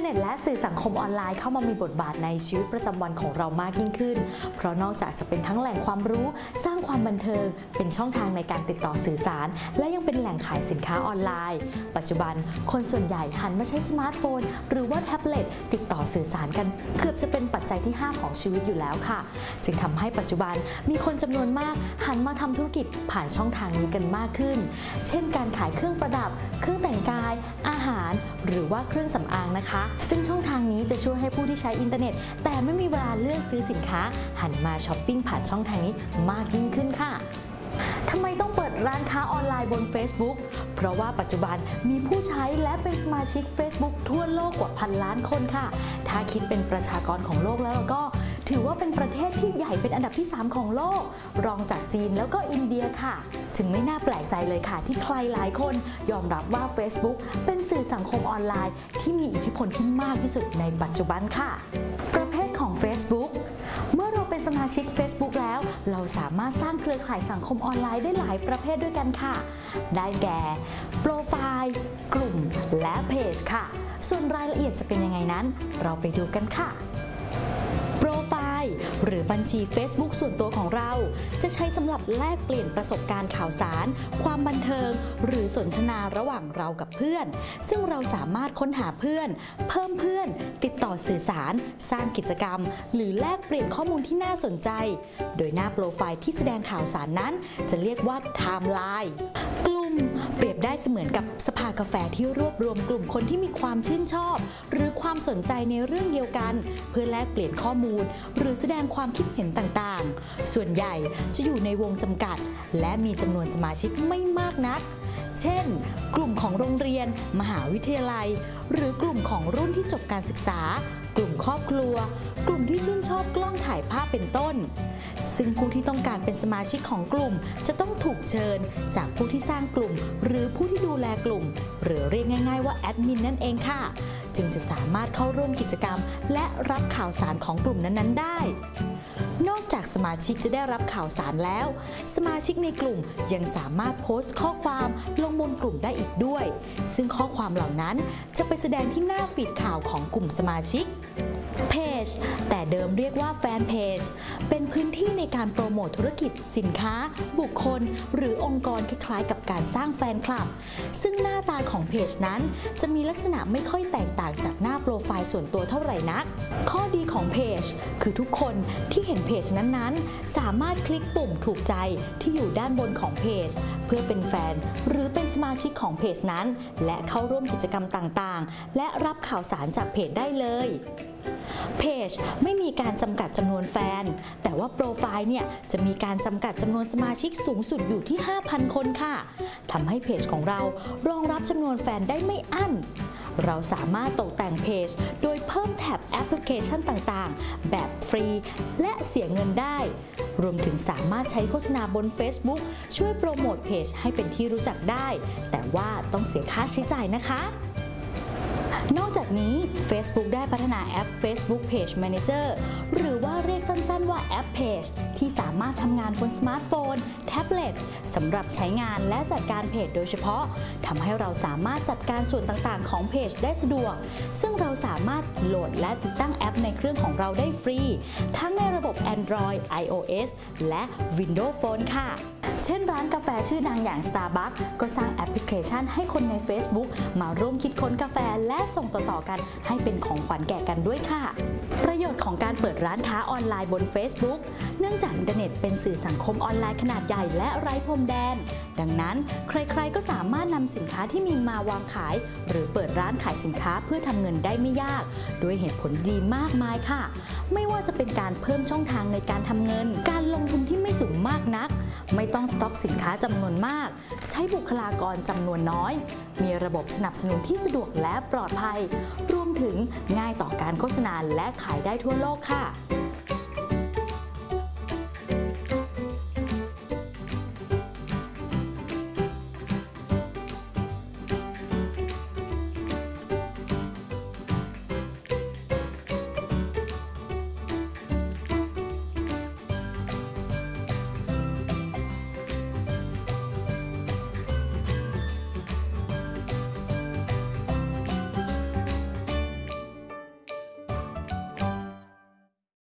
เน็ตและสื่อสังคมออนไลน์เข้ามามีบทบาทในชีวิตประจำวันของเรามากยิ่งขึ้น เพราะนอกจากจะเป็นทั้งแหล่งความรู้ สร้างความบันเทิง เป็นช่องทางในการติดต่อสื่อสาร และยังเป็นแหล่งขายสินค้าออนไลน์ ปัจจุบันคนส่วนใหญ่หันมาใช้สมาร์ทโฟน หรือว่าแท็บเล็ตติดต่อสื่อสารกัน เกือบจะเป็นปัจจัยที่ 5 ของชีวิตอยู่แล้วค่ะ จึงทำให้ปัจจุบันมีคนจำนวนมากหันมาทำธุรกิจผ่านช่องทางนี้กันมากขึ้น เช่น การขายเครื่องประดับ เครื่องแต่งกาย อาหาร หรือว่าเครื่องสำอางนะคะซึ่งช่องทางนี้จะช่วยให้ผู้ที่ใช้อินเทอร์เน็ต แต่ไม่มีเวลาเลือกซื้อสินค้า หันมาช้อปปิ้งผ่านช่องทางนี้มากยิ่งขึ้นค่ะทำไมต้องเปิดร้านค้าออนไลน์บน Facebook เพราะว่าปัจจุบันมีผู้ใช้และเป็นสมาชิก Facebook ทั่วโลกกว่าพันล้านคนค่ะ ถ้าคิดเป็นประชากรของโลกแล้วก็ ถือว่าเป็นประเทศที่ใหญ่เป็นอันดับที่ 3 ของโลก รองจากจีนแล้วก็อินเดียค่ะจึงไม่น่าแปลกใจเลยค่ะ ที่ใครหลายคนยอมรับว่า Facebook เป็นสื่อสังคมออนไลน์ ที่มีอิทธิพลที่มากที่สุดในปัจจุบันค่ะ ประเภทของ Facebook เมื่อเราเป็นสมาชิก Facebook แล้ว เราสามารถสร้างเครือข่ายสังคมออนไลน์ได้หลายประเภทด้วยกันค่ะ ได้แก่ โปรไฟล์ กลุ่ม และเพจค่ะ ส่วนรายละเอียดจะเป็นยังไงนั้น เราไปดูกันค่ะ ล์หรือ บัญชี Facebook ส่วนตัวของเรา จะใช้สำหรับแลกเปลี่ยนประสบการณ์ข่าวสาร ความบันเทิง หรือสนทนาระหว่างเรากับเพื่อน ซึ่งเราสามารถค้นหาเพื่อน เพิ่มเพื่อน ติดต่อสื่อสาร สร้างกิจกรรม หรือแลกเปลี่ยนข้อมูลที่น่าสนใจ โดยหน้าโปรไฟล์ที่แสดงข่าวสารนั้น จะเรียกว่าไทม์ไลน์กลุ่มเปรียบได้เสมือนกับสภากาแฟที่รวบรวมกลุ่มคนที่มีความชื่นชอบ หรือความสนใจในเรื่องเดียวกัน เพื่อแลกเปลี่ยนข้อมูล หรือแสดงความคิดเห็นต่างๆ ส่วนใหญ่จะอยู่ในวงจำกัด และมีจำนวนสมาชิกไม่มากนัก เช่น กลุ่มของโรงเรียน มหาวิทยาลัย หรือกลุ่มของรุ่นที่จบการศึกษากลุ่มครอบครัว กลุ่มที่ชื่นชอบกล้องถ่ายภาพเป็นต้น ซึ่งผู้ที่ต้องการเป็นสมาชิกของกลุ่ม จะต้องถูกเชิญ จากผู้ที่สร้างกลุ่ม หรือผู้ที่ดูแลกลุ่ม หรือเรียกง่าย ๆ ว่าแอดมินนั่นเองค่ะ จึงจะสามารถเข้าร่วมกิจกรรม และรับข่าวสารของกลุ่มนั้นๆได้ นอกจากสมาชิกจะได้รับข่าวสารแล้ว สมาชิกในกลุ่มยังสามารถโพสต์ข้อความลงบนกลุ่มได้อีกด้วย ซึ่งข้อความเหล่านั้นจะไปแสดงที่หน้าฟีดข่าวของกลุ่มสมาชิกเพ จแต่เดิมเรียกว่าแฟนเพจเป็นพื้นที่ในการโปรโมทธุรกิจ สินค้า บุคคล หรือองค์กรคล้ายๆ กับการสร้างแฟนคลับ ซึ่งหน้าตาของเพจนั้น จะมีลักษณะไม่ค่อยแตกต่างจากหน้าโปรไฟล์ส่วนตัวเท่าไหร่นัก ข้อดีของเพจคือทุกคนที่เห็นเพจนั้นๆ สามารถคลิกปุ่มถูกใจที่อยู่ด้านบนของเพจ เพื่อเป็นแฟน หรือเป็นสมาชิกของเพจนั้น และเข้าร่วมกิจกรรมต่างๆ และรับข่าวสารจากเพจได้เลย เพจไม่มีการจำกัดจำนวนแฟน แต่ว่าโปรไฟล์เนี่ยจะมีการจำกัดจำนวนสมาชิกสูงสุดอยู่ที่ 5,000 คนค่ะทำให้เพจของเรารองรับจำนวนแฟนได้ไม่อั้น เราสามารถตกแต่งเพจ โดยเพิ่มแท็บแอปพลิเคชันต่างๆ แบบฟรี และเสียเงินได้ รวมถึงสามารถใช้โฆษณาบน Facebook ช่วยโปรโมทเพจให้เป็นที่รู้จักได้ แต่ว่าต้องเสียค่าใช้จ่ายนะคะ นอกจากนี้ Facebook ได้พัฒนาแอป Facebook Page Manager หรือว่าเรียกสั้นๆว่าแอป Page ที่สามารถทำงานบนสมาร์ทโฟน แท็บเล็ตสำหรับใช้งานและจัดการเพจโดยเฉพาะทำให้เราสามารถจัดการส่วนต่างๆ ของเพจได้สะดวก ซึ่งเราสามารถโหลดและติดตั้งแอปในเครื่องของเราได้ฟรี ทั้งในระบบ Android iOS และ Windows Phone ค่ะ เช่นร้านกาแฟชื่อดังอย่าง Starbucks ก็สร้างแอปพลิเคชันให้คนใน Facebook มาร่วมคิดค้นกาแฟและส่งต่อๆกัน ให้เป็นของขวัญแก่กันด้วยค่ะ ประโยชน์ของการเปิดร้านค้าออนไลน์บน Facebook เนื่องจากอินเทอร์เน็ตเป็นสื่อสังคมออนไลน์ขนาดใหญ่และไร้พรมแดน ดังนั้นใครๆก็สามารถนำสินค้าที่มีมาวางขาย หรือเปิดร้านขายสินค้าเพื่อทำเงินได้ไม่ยาก ด้วยเหตุผลดีมากมายค่ะ ไม่ว่าจะเป็นการเพิ่มช่องทางในการทำเงิน การลงทุนที่ไม่สูงมากนัก ไม่ต้องสต็อกสินค้าจำนวนมาก ใช้บุคลากรจำนวนน้อย มีระบบสนับสนุนที่สะดวกและปลอดภัย รวมถึงง่ายต่อการโฆษณาและขายได้ทั่วโลกค่ะ